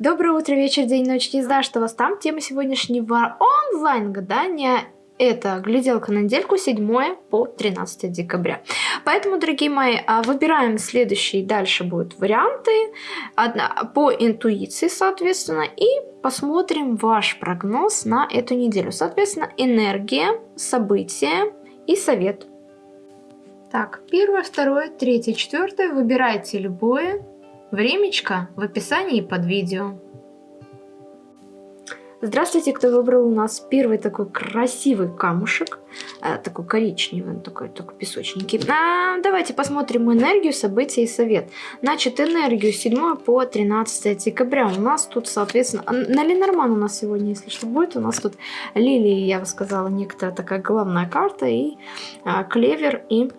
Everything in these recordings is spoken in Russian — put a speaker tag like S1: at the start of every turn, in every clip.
S1: Доброе утро, вечер, день, ночь, не знаю, что вас там. Тема сегодняшнего онлайн-гадания – это гляделка на недельку 7 по 13 декабря. Поэтому, дорогие мои, а, выбираем следующие, дальше будут варианты одна, по интуиции, соответственно, и посмотрим ваш прогноз на эту неделю. Соответственно, энергия, события и совет. Так, первое, второе, третье, четвертое. Выбирайте любое. Времечко в описании под видео. Здравствуйте, кто выбрал у нас первый такой красивый камушек, э, такой коричневый, такой, такой песочненький. А, давайте посмотрим энергию, события и совет. Значит, энергию 7 по 13 декабря у нас тут, соответственно, на Ленорман у нас сегодня, если что будет, у нас тут лилии, я бы сказала, некоторая такая главная карта, и а, клевер, и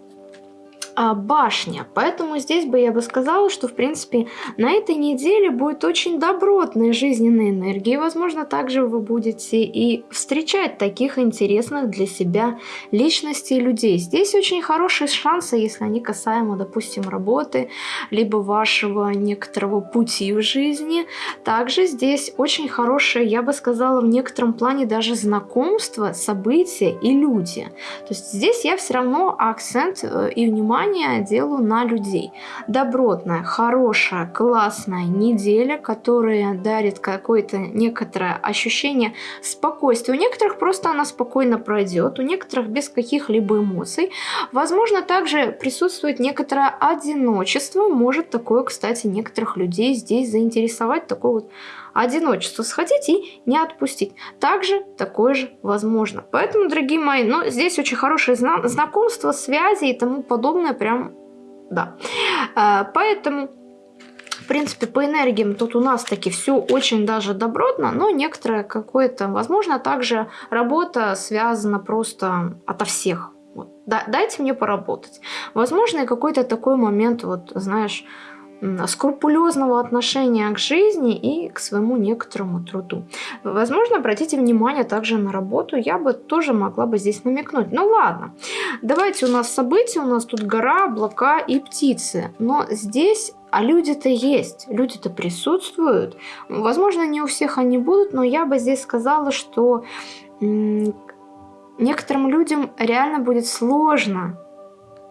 S1: а, башня. Поэтому здесь бы я бы сказала, что в принципе на этой неделе будет очень добротная жизненная энергия. И, возможно, также вы будете и встречать таких интересных для себя личностей и людей. Здесь очень хорошие шансы, если они касаемо, допустим, работы, либо вашего некоторого пути в жизни. Также здесь очень хорошее, я бы сказала, в некотором плане даже знакомство, события и люди. То есть здесь я все равно акцент э, и внимание внимание делаю на людей. Добротная, хорошая, классная неделя, которая дарит какое-то некоторое ощущение спокойствия. У некоторых просто она спокойно пройдет, у некоторых без каких-либо эмоций. Возможно, также присутствует некоторое одиночество. Может такое, кстати, некоторых людей здесь заинтересовать, такое вот одиночество сходить и не отпустить. Также такое же возможно. Поэтому, дорогие мои, ну, здесь очень хорошее зна знакомство, связи и тому подобное. Прям, да. А, поэтому... В принципе, по энергиям тут у нас таки все очень даже добротно, но некоторое какое-то, возможно, также работа связана просто ото всех. Вот. Да, дайте мне поработать. Возможно, какой-то такой момент, вот, знаешь, скрупулезного отношения к жизни и к своему некоторому труду. Возможно, обратите внимание также на работу, я бы тоже могла бы здесь намекнуть. Ну ладно, давайте у нас события, у нас тут гора, облака и птицы. Но здесь а люди-то есть, люди-то присутствуют. Возможно, не у всех они будут, но я бы здесь сказала, что некоторым людям реально будет сложно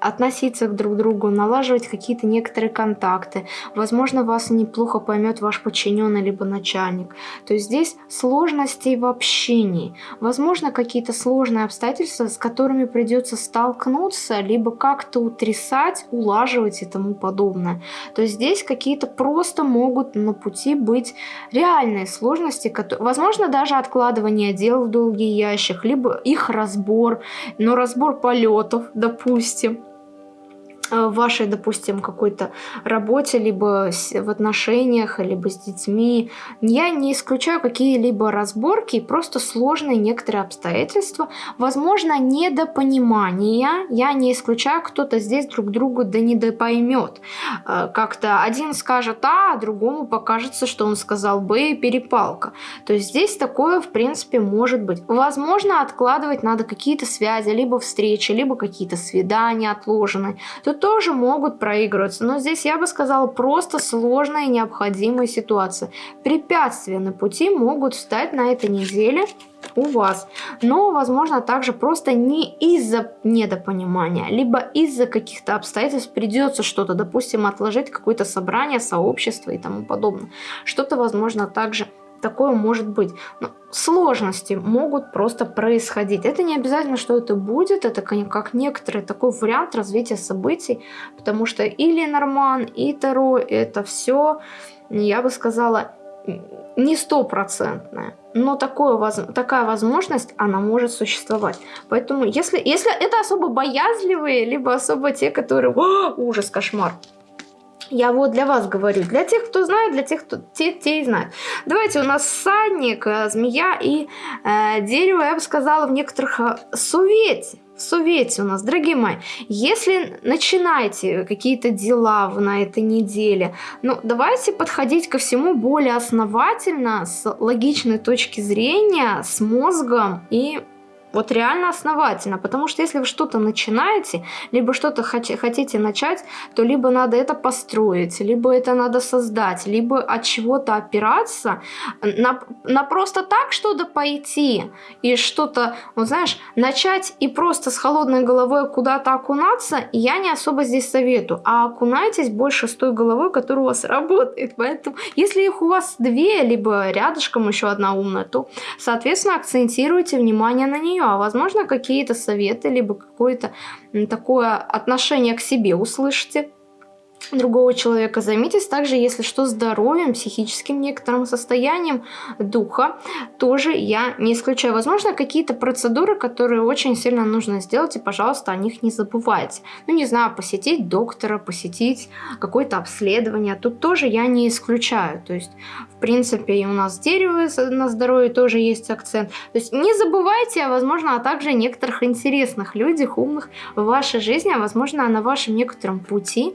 S1: относиться к друг другу, налаживать какие-то некоторые контакты. Возможно, вас неплохо поймет ваш подчиненный либо начальник. То есть здесь сложности в общении. Возможно, какие-то сложные обстоятельства, с которыми придется столкнуться, либо как-то утрясать, улаживать и тому подобное. То есть здесь какие-то просто могут на пути быть реальные сложности, которые, возможно, даже откладывание дел в долгий ящик, либо их разбор, но разбор полетов, допустим в вашей, допустим, какой-то работе, либо в отношениях, либо с детьми. Я не исключаю какие-либо разборки, просто сложные некоторые обстоятельства. Возможно, недопонимание. Я не исключаю, кто-то здесь друг другу да недопоймет. Э, как-то один скажет А, а другому покажется, что он сказал Б, перепалка. То есть здесь такое, в принципе, может быть. Возможно, откладывать надо какие-то связи, либо встречи, либо какие-то свидания отложенные. Тут тоже могут проигрываться. Но здесь я бы сказала просто сложная и необходимая ситуация. Препятствия на пути могут встать на этой неделе у вас. Но, возможно, также просто не из-за недопонимания, либо из-за каких-то обстоятельств придется что-то, допустим, отложить какое-то собрание, сообщество и тому подобное. Что-то, возможно, также такое может быть. Но сложности могут просто происходить. Это не обязательно, что это будет, это как некоторый такой вариант развития событий, потому что и Ленорман, и Таро, это все, я бы сказала, не стопроцентное. Но такое, такая возможность, она может существовать. Поэтому, если, если это особо боязливые, либо особо те, которые... О, ужас, кошмар я вот для вас говорю. Для тех, кто знает, для тех, кто те, те и знают. Давайте у нас садник, э, змея и э, дерево, я бы сказала, в некоторых э, сувете. Сувете у нас, дорогие мои, если начинаете какие-то дела на этой неделе, ну, давайте подходить ко всему более основательно, с логичной точки зрения, с мозгом и Вот реально основательно. Потому что если вы что-то начинаете, либо что-то хотите начать, то либо надо это построить, либо это надо создать, либо от чего-то опираться, на, на просто так что-то пойти и что-то, вот знаешь, начать и просто с холодной головой куда-то окунаться, я не особо здесь советую. А окунайтесь больше с той головой, которая у вас работает. Поэтому, если их у вас две, либо рядышком еще одна умная, то, соответственно, акцентируйте внимание на нее. А возможно, какие-то советы, либо какое-то такое отношение к себе услышите другого человека. Займитесь также, если что, здоровьем, психическим некоторым состоянием духа. Тоже я не исключаю. Возможно, какие-то процедуры, которые очень сильно нужно сделать, и, пожалуйста, о них не забывайте. Ну, не знаю, посетить доктора, посетить какое-то обследование. Тут тоже я не исключаю. То есть, в принципе, и у нас дерево на здоровье тоже есть акцент. То есть, не забывайте, а, возможно, а также некоторых интересных людях, умных в вашей жизни, а, возможно, на вашем некотором пути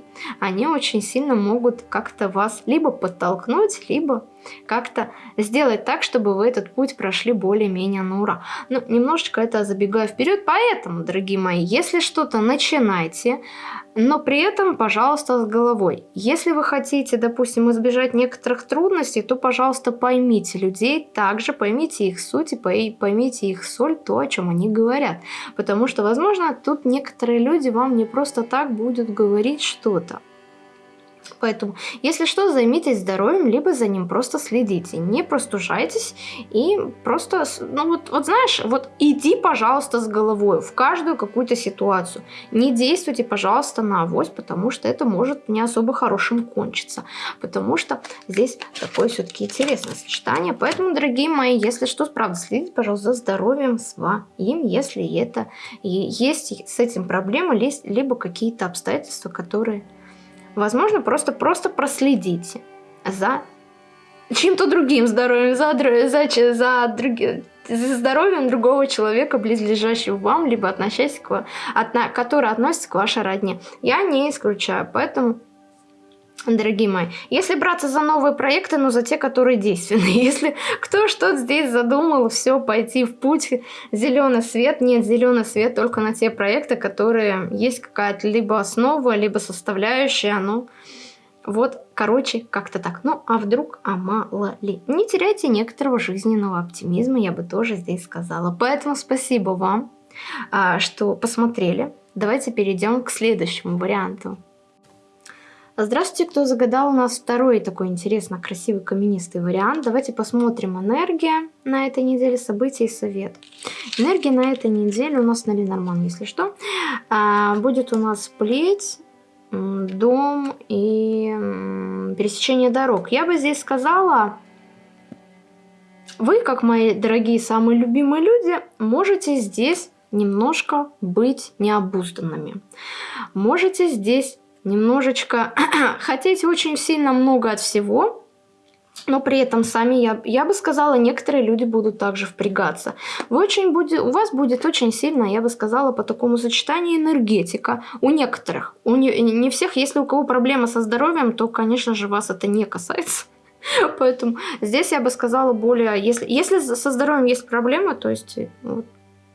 S1: они очень сильно могут как-то вас либо подтолкнуть, либо как-то сделать так, чтобы вы этот путь прошли более-менее на ура. Ну, немножечко это забегая вперед, поэтому, дорогие мои, если что-то начинайте, но при этом, пожалуйста, с головой. Если вы хотите, допустим, избежать некоторых трудностей, то, пожалуйста, поймите людей, также поймите их суть и поймите их соль, то, о чем они говорят. Потому что, возможно, тут некоторые люди вам не просто так будут говорить что-то. Поэтому, если что, займитесь здоровьем, либо за ним просто следите. Не простужайтесь и просто, ну вот, вот знаешь, вот иди, пожалуйста, с головой в каждую какую-то ситуацию. Не действуйте, пожалуйста, на авось, потому что это может не особо хорошим кончиться. Потому что здесь такое все-таки интересное сочетание. Поэтому, дорогие мои, если что, правда, следите, пожалуйста, за здоровьем своим, если это есть с этим проблемы, либо какие-то обстоятельства, которые Возможно, просто, просто проследите за чем-то другим здоровьем, за, за, за, други, за здоровьем другого человека, близлежащего вам, либо относящегося к, от, который относится к вашей родне. Я не исключаю, поэтому дорогие мои. Если браться за новые проекты, но за те, которые действенны. Если кто что здесь задумал, все, пойти в путь, зеленый свет, нет, зеленый свет только на те проекты, которые есть какая-то либо основа, либо составляющая, ну, вот, короче, как-то так. Ну, а вдруг, а мало ли. Не теряйте некоторого жизненного оптимизма, я бы тоже здесь сказала. Поэтому спасибо вам, а, что посмотрели. Давайте перейдем к следующему варианту. Здравствуйте, кто загадал у нас второй такой интересно красивый каменистый вариант. Давайте посмотрим энергия на этой неделе, события и совет. Энергия на этой неделе у нас на Ленорман, если что. А, будет у нас плеть, дом и пересечение дорог. Я бы здесь сказала, вы, как мои дорогие самые любимые люди, можете здесь немножко быть необузданными. Можете здесь немножечко хотите очень сильно много от всего, но при этом сами, я, я бы сказала, некоторые люди будут также впрягаться. Вы очень будет, у вас будет очень сильно, я бы сказала, по такому сочетанию энергетика. У некоторых. У не, не всех, если у кого проблема со здоровьем, то, конечно же, вас это не касается. Поэтому здесь я бы сказала более, если, если со здоровьем есть проблема, то есть вот,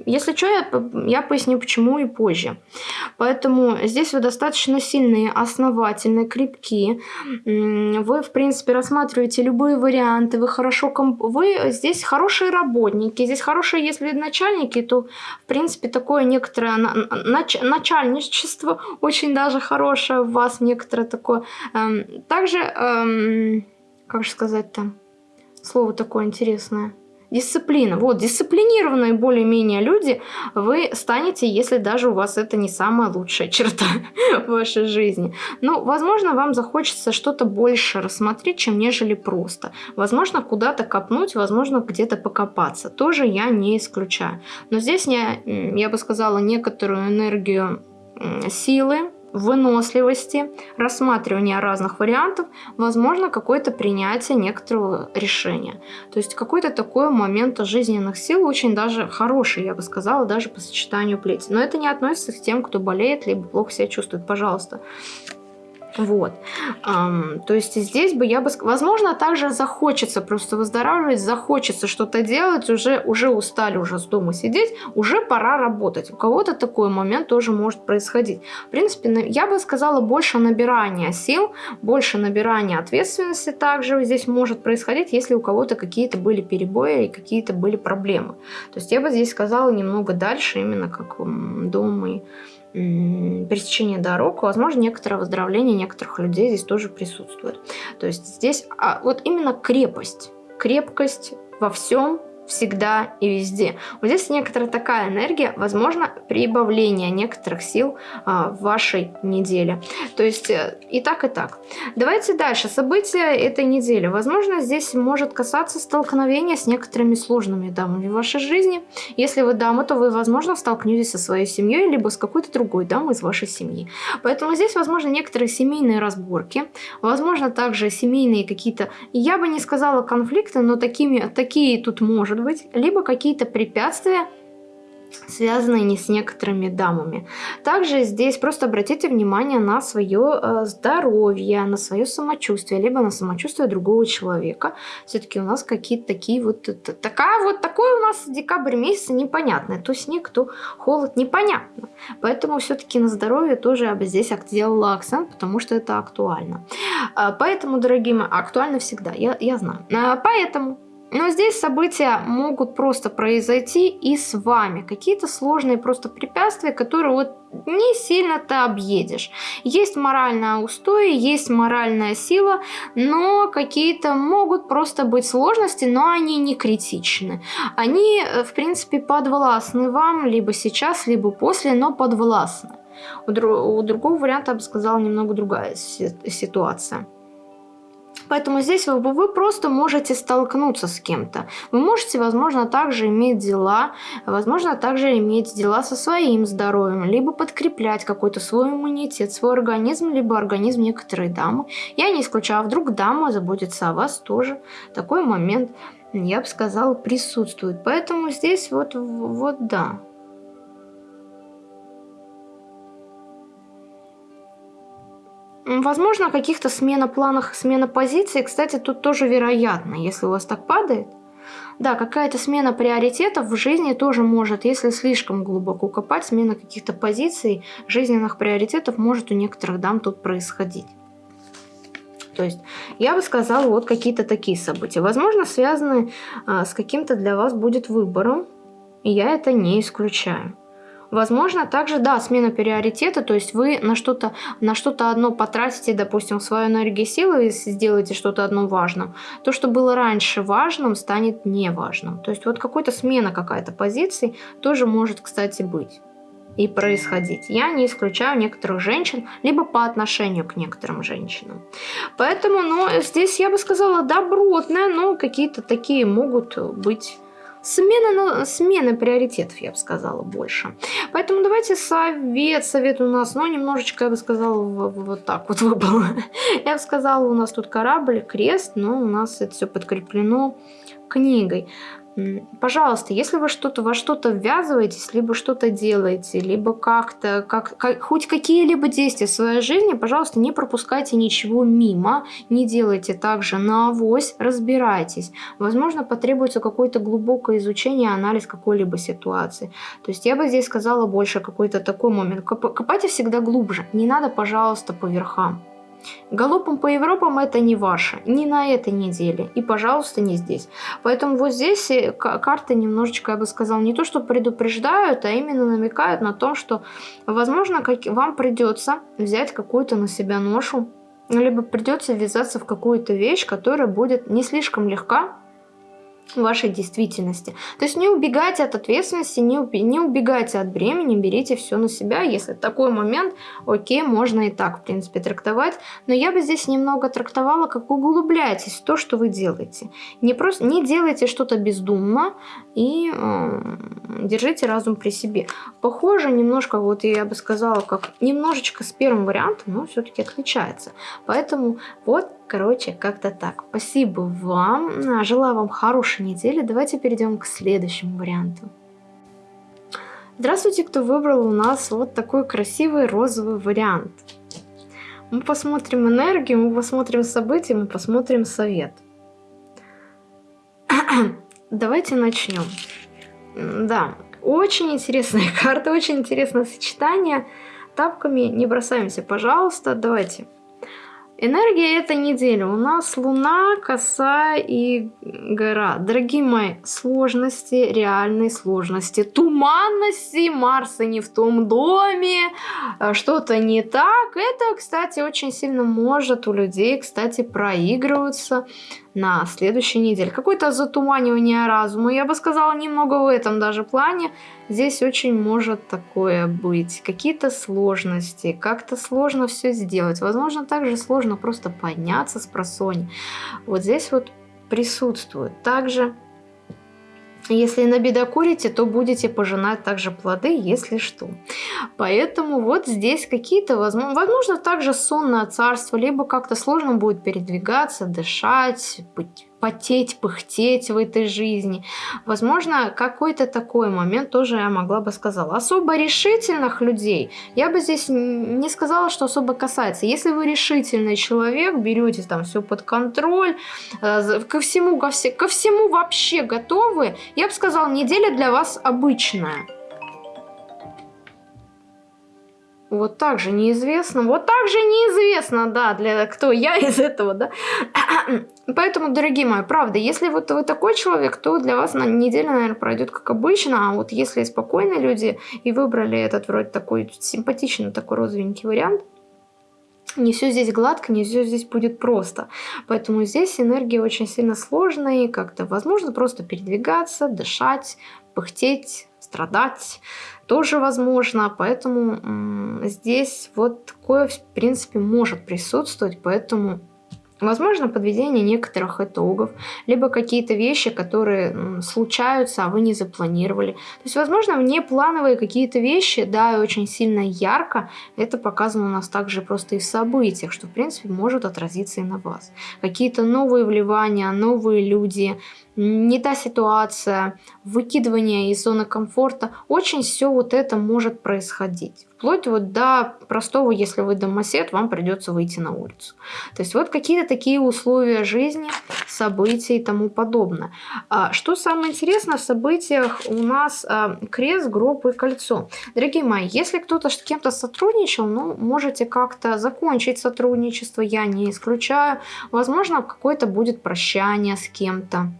S1: если что, я, я поясню почему и позже. Поэтому здесь вы достаточно сильные, основательные, крепкие. Вы, в принципе, рассматриваете любые варианты. Вы хорошо... Комп... Вы здесь хорошие работники. Здесь хорошие, если начальники, то, в принципе, такое некоторое нач... начальничество очень даже хорошее у вас, некоторое такое. Эм, также, эм, как же сказать там, слово такое интересное Дисциплина. Вот, дисциплинированные более-менее люди вы станете, если даже у вас это не самая лучшая черта в вашей жизни. Ну, возможно, вам захочется что-то больше рассмотреть, чем нежели просто. Возможно, куда-то копнуть, возможно, где-то покопаться. Тоже я не исключаю. Но здесь я, я бы сказала, некоторую энергию силы, выносливости, рассматривания разных вариантов, возможно какое-то принятие некоторого решения. То есть какой-то такой момент жизненных сил очень даже хороший, я бы сказала, даже по сочетанию плети. Но это не относится к тем, кто болеет, либо плохо себя чувствует, пожалуйста. Вот. Um, то есть здесь бы я бы... Возможно, также захочется просто выздоравливать, захочется что-то делать, уже, уже устали уже с дома сидеть, уже пора работать. У кого-то такой момент тоже может происходить. В принципе, я бы сказала, больше набирания сил, больше набирания ответственности также здесь может происходить, если у кого-то какие-то были перебои и какие-то были проблемы. То есть я бы здесь сказала немного дальше, именно как дом и пересечение дорог, возможно, некоторое выздоровление некоторых людей здесь тоже присутствует. То есть здесь а, вот именно крепость, крепкость во всем, всегда и везде. Вот здесь некоторая такая энергия, возможно, прибавление некоторых сил а, в вашей неделе. То есть э, и так, и так. Давайте дальше. События этой недели. Возможно, здесь может касаться столкновения с некоторыми сложными дамами в вашей жизни. Если вы дама, то вы, возможно, столкнетесь со своей семьей, либо с какой-то другой дамой из вашей семьи. Поэтому здесь, возможно, некоторые семейные разборки, возможно, также семейные какие-то, я бы не сказала конфликты, но такими, такие тут может быть, либо какие-то препятствия, связанные не с некоторыми дамами. Также здесь просто обратите внимание на свое э, здоровье, на свое самочувствие, либо на самочувствие другого человека. Все-таки у нас какие-то такие вот, такая вот, такой у нас декабрь месяц непонятный. То снег, то холод, непонятно. Поэтому все-таки на здоровье тоже я бы здесь сделала акцент, потому что это актуально. А, поэтому, дорогие мои, актуально всегда, я, я знаю. А, поэтому но здесь события могут просто произойти и с вами. Какие-то сложные просто препятствия, которые вот не сильно ты объедешь. Есть моральная устой, есть моральная сила, но какие-то могут просто быть сложности, но они не критичны. Они, э, в принципе, подвластны вам, либо сейчас, либо после, но подвластны. У, друг, у другого варианта, я бы сказала, немного другая ситуация. Поэтому здесь вы, вы просто можете столкнуться с кем-то. Вы можете, возможно, также иметь дела, возможно, также иметь дела со своим здоровьем, либо подкреплять какой-то свой иммунитет, свой организм, либо организм некоторой дамы. Я не исключаю, а вдруг дама заботится о вас тоже. Такой момент, я бы сказала, присутствует. Поэтому здесь вот, вот да. Возможно, каких-то смена планах, смена позиций, кстати, тут тоже вероятно, если у вас так падает. Да, какая-то смена приоритетов в жизни тоже может, если слишком глубоко копать, смена каких-то позиций, жизненных приоритетов может у некоторых дам тут происходить. То есть я бы сказала вот какие-то такие события. Возможно, связаны а, с каким-то для вас будет выбором, и я это не исключаю. Возможно, также, да, смена приоритета, то есть вы на что-то на что-то одно потратите, допустим, свою энергию силы и сделаете что-то одно важным. То, что было раньше важным, станет неважным. То есть вот какой-то смена какая-то позиции тоже может, кстати, быть и происходить. Я не исключаю некоторых женщин, либо по отношению к некоторым женщинам. Поэтому, ну, здесь я бы сказала добротная, но какие-то такие могут быть Смена, смена приоритетов, я бы сказала, больше. Поэтому давайте совет. Совет у нас, ну, немножечко, я бы сказала, вот так вот выпал. Я бы сказала, у нас тут корабль, крест, но у нас это все подкреплено книгой. Пожалуйста, если вы что-то во что-то ввязываетесь, либо что-то делаете, либо как-то, как, как, хоть какие-либо действия в своей жизни, пожалуйста, не пропускайте ничего мимо, не делайте так же на авось, разбирайтесь. Возможно, потребуется какое-то глубокое изучение, анализ какой-либо ситуации. То есть я бы здесь сказала больше какой-то такой момент. Копайте всегда глубже, не надо, пожалуйста, по верхам. Галопом по Европам это не ваше, не на этой неделе. И, пожалуйста, не здесь. Поэтому вот здесь э, карты немножечко, я бы сказала, не то, что предупреждают, а именно намекают на то, что, возможно, как вам придется взять какую-то на себя ношу, либо придется ввязаться в какую-то вещь, которая будет не слишком легка, вашей действительности. То есть не убегайте от ответственности, не, не убегайте от бремени, берите все на себя. Если такой момент, окей, можно и так, в принципе, трактовать. Но я бы здесь немного трактовала, как углубляйтесь в то, что вы делаете. Не, просто, не делайте что-то бездумно и э, держите разум при себе. Похоже немножко, вот я бы сказала, как немножечко с первым вариантом, но все-таки отличается. Поэтому вот Короче, как-то так. Спасибо вам. Желаю вам хорошей недели. Давайте перейдем к следующему варианту. Здравствуйте, кто выбрал у нас вот такой красивый розовый вариант. Мы посмотрим энергию, мы посмотрим события, мы посмотрим совет. Давайте начнем. Да, очень интересная карта, очень интересное сочетание. Тапками не бросаемся, пожалуйста. Давайте. Энергия этой недели. У нас Луна, Коса и Гора. Дорогие мои, сложности, реальные сложности, туманности, Марса не в том доме, э, что-то не так. Это, кстати, очень сильно может у людей, кстати, проигрываться на следующей неделе. Какое-то затуманивание разума, я бы сказала, немного в этом даже плане. Здесь очень может такое быть. Какие-то сложности, как-то сложно все сделать. Возможно, также сложно просто подняться с просони. Вот здесь вот присутствует. Также если набедокурите, то будете пожинать также плоды, если что. Поэтому вот здесь какие-то, возможно, возможно также сонное царство, либо как-то сложно будет передвигаться, дышать, быть потеть, пыхтеть в этой жизни. Возможно, какой-то такой момент тоже я могла бы сказала. Особо решительных людей я бы здесь не сказала, что особо касается. Если вы решительный человек, берете там все под контроль, э, ко всему, ко, все, ко всему вообще готовы, я бы сказала, неделя для вас обычная. Вот так же неизвестно. Вот так же неизвестно, да, для кто я из этого, да. Поэтому, дорогие мои, правда, если вот вы такой человек, то для вас на неделя, наверное, пройдет как обычно. А вот если спокойные люди и выбрали этот вроде такой симпатичный, такой розовенький вариант, не все здесь гладко, не все здесь будет просто. Поэтому здесь энергия очень сильно сложная, и как-то возможно просто передвигаться, дышать, пыхтеть, страдать тоже возможно. Поэтому здесь вот такое, в принципе, может присутствовать. Поэтому Возможно, подведение некоторых итогов, либо какие-то вещи, которые случаются, а вы не запланировали. То есть, возможно, внеплановые какие-то вещи, да, и очень сильно ярко, это показано у нас также просто и в событиях, что, в принципе, может отразиться и на вас. Какие-то новые вливания, новые люди, не та ситуация, выкидывание из зоны комфорта, очень все вот это может происходить. Вплоть вот до простого, если вы домосед, вам придется выйти на улицу. То есть вот какие-то такие условия жизни, события и тому подобное. А, что самое интересное в событиях у нас а, крест, гроб и кольцо. Дорогие мои, если кто-то с кем-то сотрудничал, ну, можете как-то закончить сотрудничество, я не исключаю. Возможно, какое-то будет прощание с кем-то.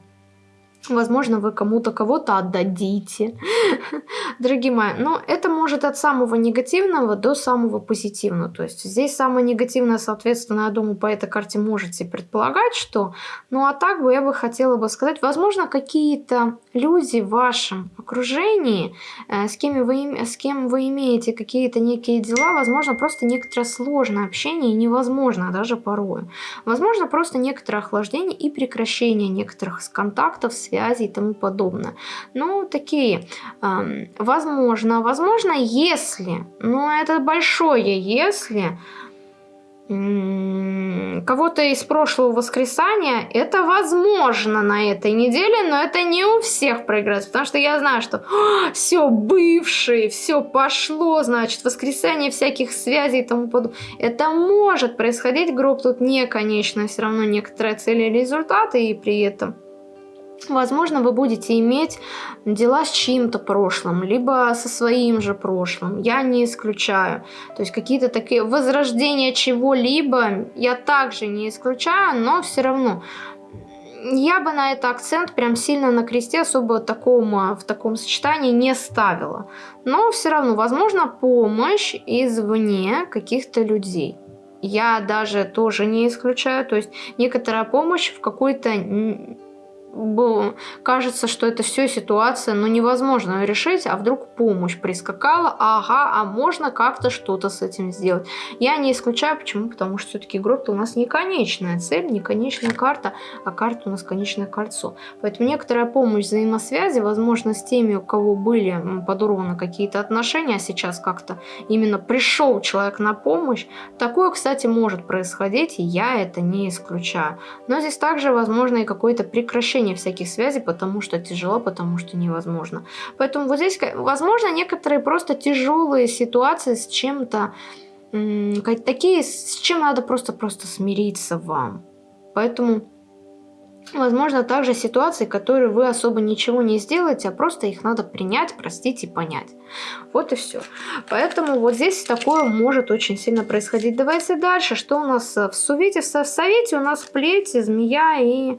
S1: Возможно, вы кому-то кого-то отдадите. Дорогие мои, но это может от самого негативного до самого позитивного. То есть здесь самое негативное, соответственно, я думаю, по этой карте можете предполагать, что... Ну а так бы я бы хотела бы сказать, возможно, какие-то люди в вашем окружении, э, с, кем вы, с кем вы имеете какие-то некие дела, возможно, просто некоторое сложное общение невозможно даже порой. Возможно, просто некоторое охлаждение и прекращение некоторых контактов, связи и тому подобное. Ну, такие, э, возможно, возможно, если, но это большое если, кого-то из прошлого воскресания, это возможно на этой неделе, но это не у всех проиграется, потому что я знаю, что все бывшие, все пошло, значит, воскресенье всяких связей и тому подобное. Это может происходить, гроб тут не конечно, все равно некоторые цели и результаты, и при этом Возможно, вы будете иметь дела с чьим-то прошлым, либо со своим же прошлым. Я не исключаю. То есть какие-то такие возрождения чего-либо я также не исключаю, но все равно я бы на это акцент прям сильно на кресте особо такому, в таком сочетании не ставила. Но все равно, возможно, помощь извне каких-то людей. Я даже тоже не исключаю. То есть некоторая помощь в какой-то кажется, что это все ситуация, но невозможно решить, а вдруг помощь прискакала, ага, а можно как-то что-то с этим сделать. Я не исключаю, почему, потому что все-таки игрок у нас не конечная цель, не конечная карта, а карта у нас конечное кольцо. Поэтому некоторая помощь взаимосвязи, возможно, с теми, у кого были подорваны какие-то отношения, а сейчас как-то именно пришел человек на помощь, такое, кстати, может происходить, и я это не исключаю. Но здесь также возможно и какое-то прекращение прекращение всяких связей, потому что тяжело, потому что невозможно. Поэтому вот здесь, возможно, некоторые просто тяжелые ситуации с чем-то такие, с чем надо просто-просто смириться вам. Поэтому Возможно, также ситуации, которые вы особо ничего не сделаете, а просто их надо принять, простить и понять. Вот и все. Поэтому вот здесь такое может очень сильно происходить. Давайте дальше. Что у нас в Сувете? В Совете у нас плети, змея и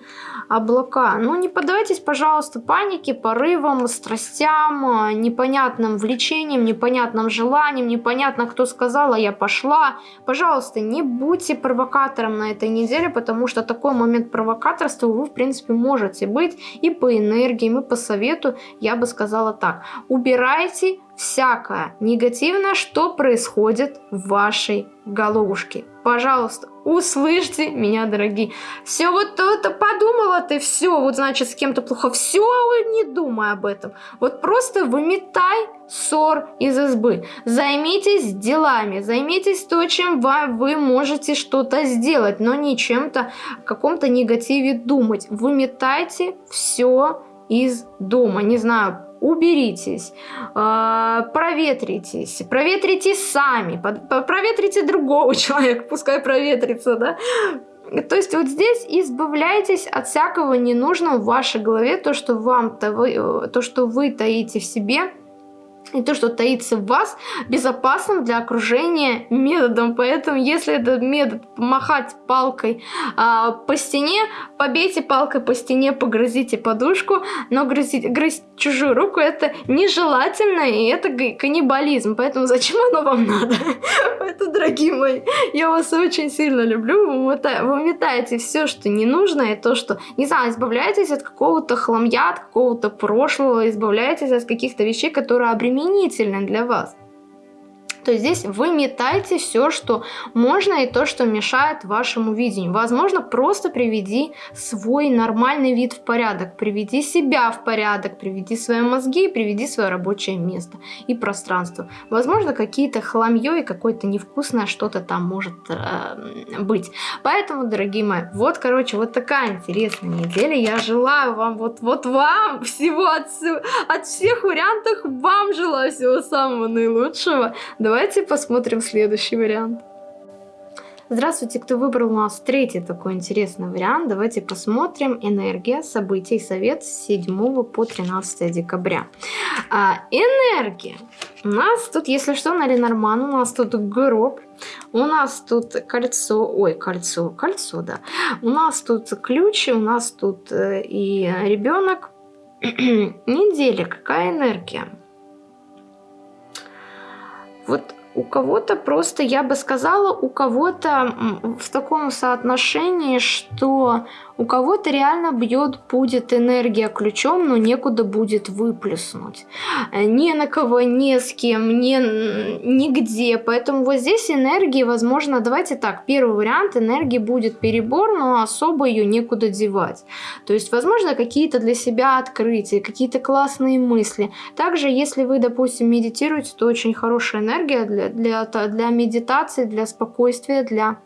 S1: облака. Ну, не поддавайтесь, пожалуйста, панике, порывам, страстям, непонятным влечениям, непонятным желаниям, непонятно, кто сказала, я пошла. Пожалуйста, не будьте провокатором на этой неделе, потому что такой момент провокаторства вы, в принципе, можете быть и по энергиям, и по совету, я бы сказала так. Убирайте всякое негативное, что происходит в вашей головушке. Пожалуйста, услышьте меня, дорогие. Все вот это подумала ты, все, вот значит с кем-то плохо, все, не думай об этом. Вот просто выметай ссор из избы. Займитесь делами, займитесь то, чем вы, вы можете что-то сделать, но не чем-то, каком-то негативе думать. Выметайте все из дома. Не знаю, уберитесь, а, проветритесь, проветрите сами, проветрите другого человека, пускай проветрится, да. То есть вот здесь избавляйтесь от всякого ненужного в вашей голове, то, что вам, то, вы, э, то, что вы таите в себе, и то, что таится в вас, безопасным для окружения методом. Поэтому, если этот метод махать палкой а, по стене, побейте палкой по стене, погрызите подушку, но грызть, грызть чужую руку это нежелательно, и это каннибализм. Поэтому зачем оно вам надо? Это, дорогие мои, я вас очень сильно люблю. Вы метаете все, что не нужно, и то, что, не знаю, избавляйтесь от какого-то хламья, от какого-то прошлого, избавляйтесь от каких-то вещей, которые обременяют обременительно для вас то здесь вы метайте все, что можно и то, что мешает вашему видению. Возможно, просто приведи свой нормальный вид в порядок, приведи себя в порядок, приведи свои мозги, приведи свое рабочее место и пространство. Возможно, какие-то хламье и какое-то невкусное что-то там может э, быть. Поэтому, дорогие мои, вот, короче, вот такая интересная неделя. Я желаю вам, вот, вот вам всего от, от всех вариантов, вам желаю всего самого наилучшего. Давайте посмотрим следующий вариант. Здравствуйте, кто выбрал у нас третий такой интересный вариант. Давайте посмотрим энергия событий совет с 7 по 13 декабря. А, энергия. У нас тут, если что, на Ленорман, у нас тут гроб, у нас тут кольцо, ой, кольцо, кольцо, да. У нас тут ключи, у нас тут э, и ребенок. Неделя, какая энергия? Вот у кого-то просто, я бы сказала, у кого-то в таком соотношении, что у кого-то реально бьет, будет энергия ключом, но некуда будет выплеснуть. Ни на кого, ни с кем, ни, нигде. Поэтому вот здесь энергии, возможно, давайте так, первый вариант, энергии будет перебор, но особо ее некуда девать. То есть, возможно, какие-то для себя открытия, какие-то классные мысли. Также, если вы, допустим, медитируете, то очень хорошая энергия для, для, для медитации, для спокойствия, для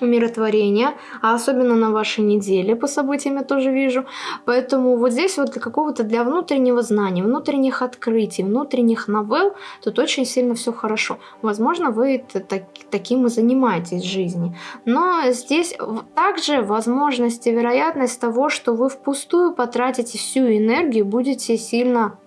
S1: умиротворения, а особенно на вашей неделе по событиям я тоже вижу. Поэтому вот здесь вот для какого-то для внутреннего знания, внутренних открытий, внутренних новелл тут очень сильно все хорошо. Возможно, вы так, таким и занимаетесь в жизни. Но здесь также возможность и вероятность того, что вы впустую потратите всю энергию, будете сильно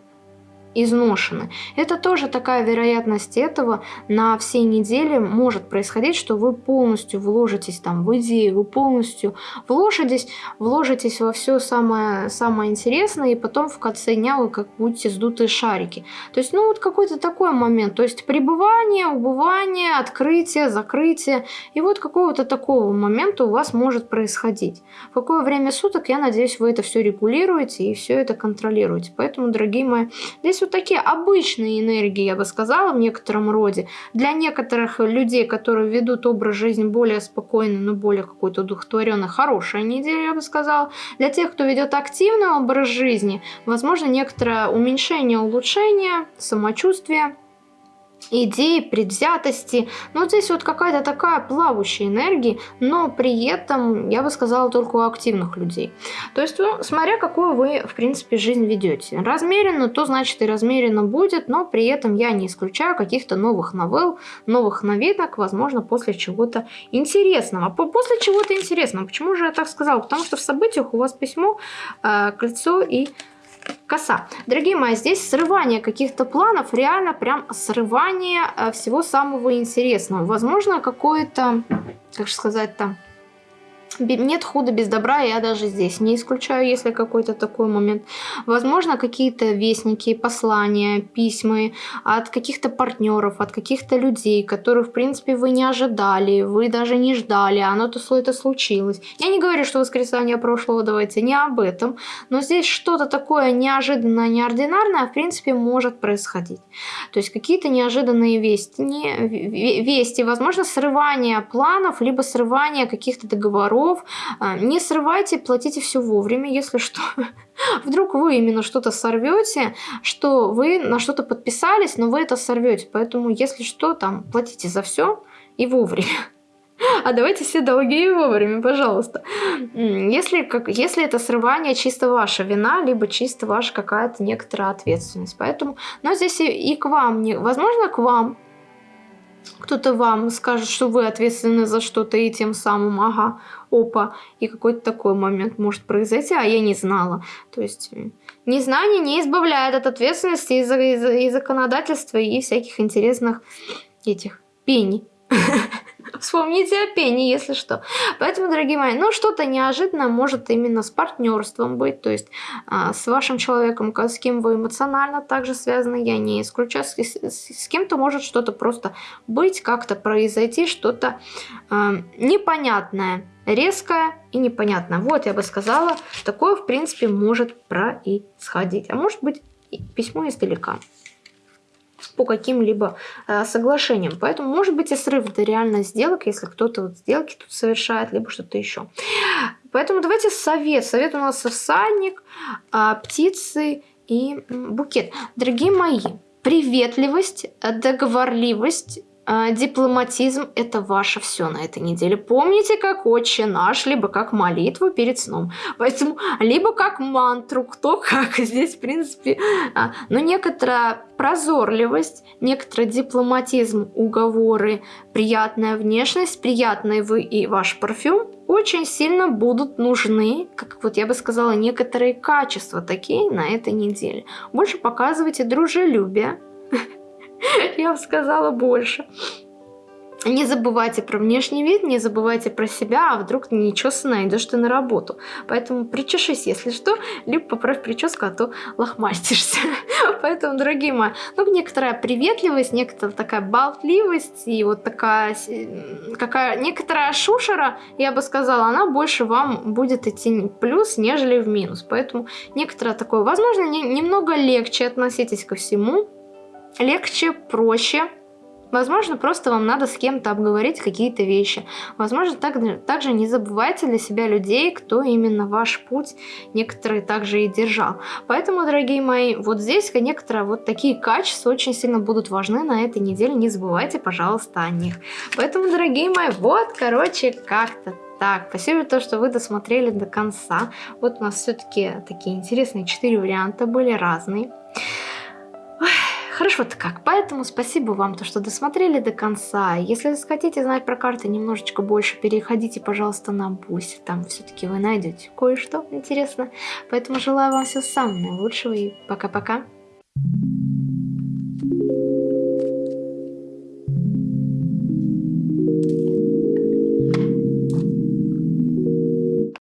S1: изношены. Это тоже такая вероятность этого на всей неделе может происходить, что вы полностью вложитесь там в идею, вы полностью вложитесь, вложитесь во все самое, самое интересное, и потом в конце дня вы как будете сдутые шарики. То есть, ну вот какой-то такой момент, то есть пребывание, убывание, открытие, закрытие, и вот какого-то такого момента у вас может происходить. В какое время суток, я надеюсь, вы это все регулируете и все это контролируете. Поэтому, дорогие мои, здесь вот такие обычные энергии, я бы сказала, в некотором роде. Для некоторых людей, которые ведут образ жизни более спокойный, но более какой-то удовлетворенный, хорошая неделя, я бы сказала. Для тех, кто ведет активный образ жизни, возможно, некоторое уменьшение, улучшение самочувствия идеи, предвзятости. Но вот здесь вот какая-то такая плавающая энергия, но при этом, я бы сказала, только у активных людей. То есть, ну, смотря какую вы, в принципе, жизнь ведете. Размеренно, то значит и размеренно будет, но при этом я не исключаю каких-то новых новелл, новых новинок, возможно, после чего-то интересного. После чего-то интересного. Почему же я так сказала? Потому что в событиях у вас письмо, э, кольцо и коса. Дорогие мои, здесь срывание каких-то планов, реально прям срывание э, всего самого интересного. Возможно, какое-то, как же сказать там, нет худа без добра, я даже здесь не исключаю, если какой-то такой момент. Возможно, какие-то вестники, послания, письма от каких-то партнеров, от каких-то людей, которых, в принципе, вы не ожидали, вы даже не ждали, а оно то это случилось. Я не говорю, что воскресенье прошлого, давайте не об этом, но здесь что-то такое неожиданное, неординарное, в принципе, может происходить. То есть какие-то неожиданные вести, не, вести, возможно, срывание планов, либо срывание каких-то договоров, долгов. А, не срывайте, платите все вовремя, если что. Вдруг вы именно что-то сорвете, что вы на что-то подписались, но вы это сорвете. Поэтому, если что, там, платите за все и вовремя. А давайте все долги и вовремя, пожалуйста. Если, как, если это срывание чисто ваша вина, либо чисто ваша какая-то некоторая ответственность. Поэтому, но здесь и, и к вам, не, возможно, к вам кто-то вам скажет, что вы ответственны за что-то, и тем самым, ага, опа, и какой-то такой момент может произойти, а я не знала. То есть незнание не избавляет от ответственности и, и, и законодательства, и всяких интересных этих пений. Вспомните о пене, если что. Поэтому, дорогие мои, ну что-то неожиданное может именно с партнерством быть, то есть а, с вашим человеком, с кем вы эмоционально также связаны, я не исключаю, с, с, с кем-то может что-то просто быть, как-то произойти, что-то а, непонятное, резкое и непонятное. Вот, я бы сказала, такое, в принципе, может происходить. А может быть, письмо издалека по каким-либо э, соглашениям. Поэтому может быть и срыв это реально сделок, если кто-то вот сделки тут совершает, либо что-то еще. Поэтому давайте совет. Совет у нас всадник, э, птицы и букет. Дорогие мои, приветливость, договорливость, а, дипломатизм – это ваше все на этой неделе. Помните, как отче наш, либо как молитву перед сном. Поэтому, либо как мантру, кто как. Здесь, в принципе, а, но некоторая прозорливость, некоторый дипломатизм, уговоры, приятная внешность, приятный вы и ваш парфюм очень сильно будут нужны, как вот я бы сказала, некоторые качества такие на этой неделе. Больше показывайте дружелюбие, я бы сказала больше. Не забывайте про внешний вид, не забывайте про себя, а вдруг нечесанно идешь ты на работу. Поэтому причешись, если что, либо поправь прическу, а то лохмастишься. Поэтому, дорогие мои, ну, некоторая приветливость, некоторая такая болтливость и вот такая, какая, некоторая шушера, я бы сказала, она больше вам будет идти в плюс, нежели в минус. Поэтому некоторое такое, возможно, не, немного легче относитесь ко всему, легче, проще. Возможно, просто вам надо с кем-то обговорить какие-то вещи. Возможно, так, также не забывайте для себя людей, кто именно ваш путь некоторые также и держал. Поэтому, дорогие мои, вот здесь некоторые вот такие качества очень сильно будут важны на этой неделе. Не забывайте, пожалуйста, о них. Поэтому, дорогие мои, вот, короче, как-то так, спасибо за то, что вы досмотрели до конца. Вот у нас все-таки такие интересные четыре варианта были разные. Хорошо-то как. Поэтому спасибо вам, то, что досмотрели до конца. Если хотите знать про карты немножечко больше, переходите, пожалуйста, на Буси. Там все-таки вы найдете кое-что интересное. Поэтому желаю вам всего самого лучшего и пока-пока. Thank you.